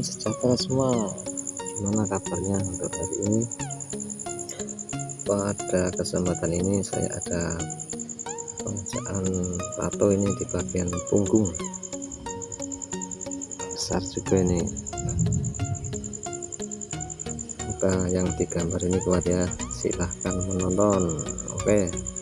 sejahtera semua. Gimana kabarnya untuk hari ini? Pada kesempatan ini saya ada pengerjaan tato ini di bagian punggung. Besar juga ini. Semoga yang digambar ini kuat ya. Silahkan menonton. Oke. okay.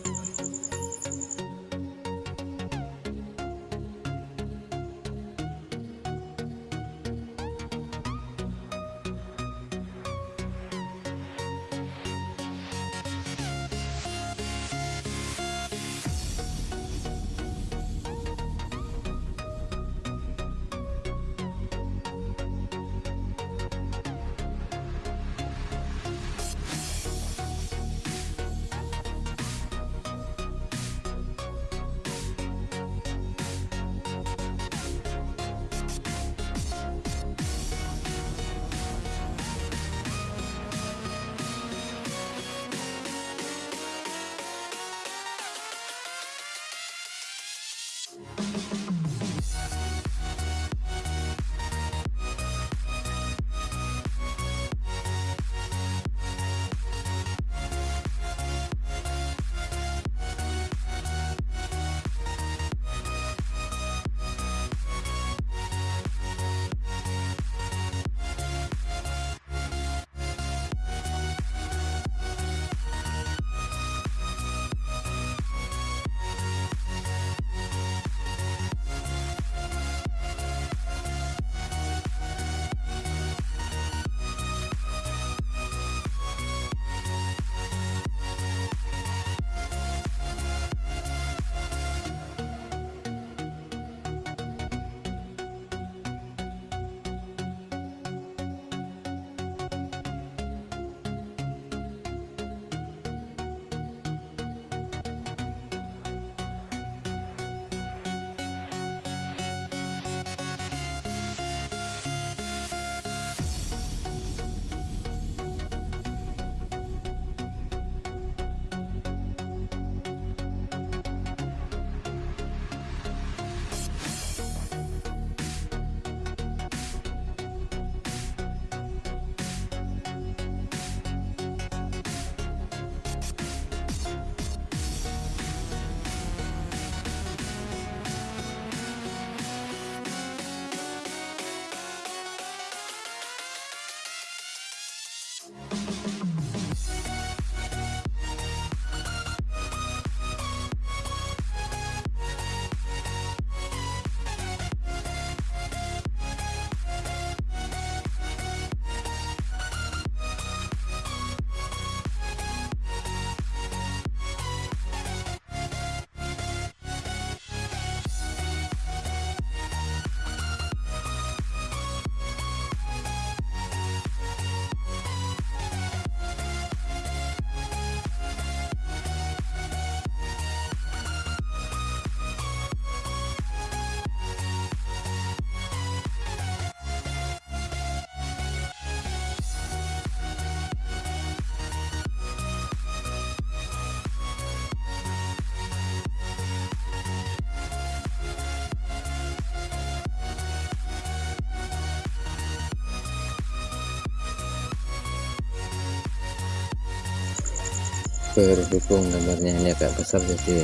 Berhubung gambarnya ini agak besar jadi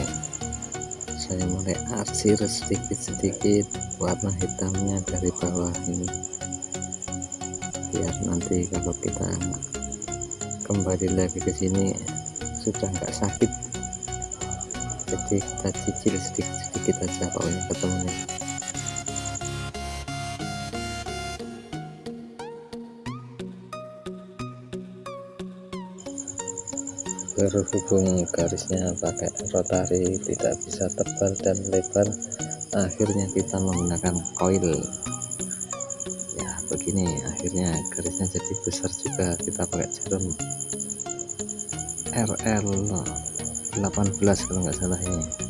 saya mulai arsir sedikit-sedikit warna hitamnya dari bawah ini. Biar nanti kalau kita kembali lagi ke sini sudah nggak sakit. Jadi kita cicil sedikit-sedikit aja pokoknya ketemunya berhubung garisnya pakai rotari tidak bisa tebal dan lebar. Akhirnya kita menggunakan coil ya begini akhirnya garisnya jadi besar juga. Kita pakai jarum RL 18 kalau nggak salah ini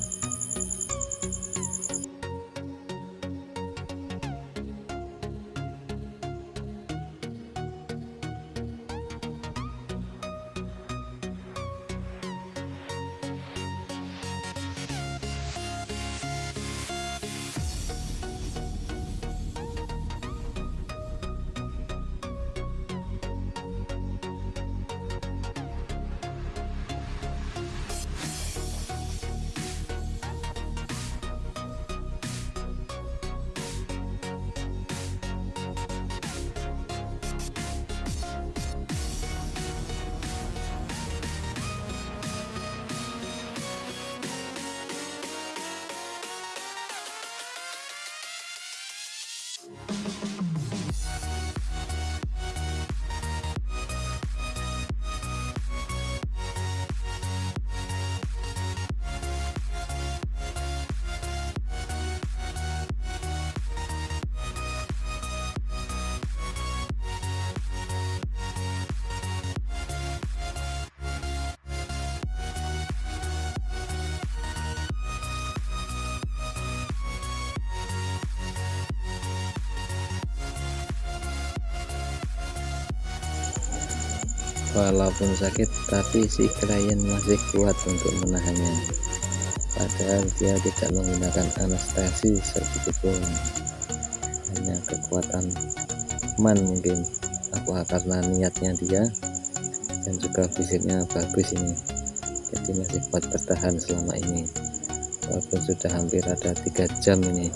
walaupun sakit tapi si klien masih kuat untuk menahannya. Padahal dia tidak menggunakan anestesi sedikitpun. Hanya kekuatan man mungkin. Apa karena niatnya dia? Dan juga fisiknya bagus ini. Jadi masih kuat bertahan selama ini. Walaupun sudah hampir ada tiga jam ini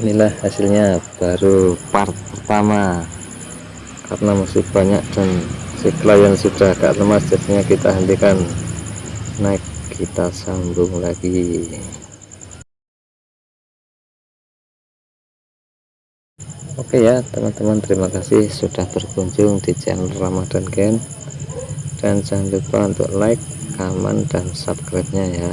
inilah hasilnya baru part pertama. Karena masih banyak dan si klien sudah agak lemas jadinya kita hentikan. Naik kita sambung lagi. Oke ya teman-teman terima kasih sudah berkunjung di channel Ramadan Gen dan jangan lupa untuk like, comment, dan subscribe nya ya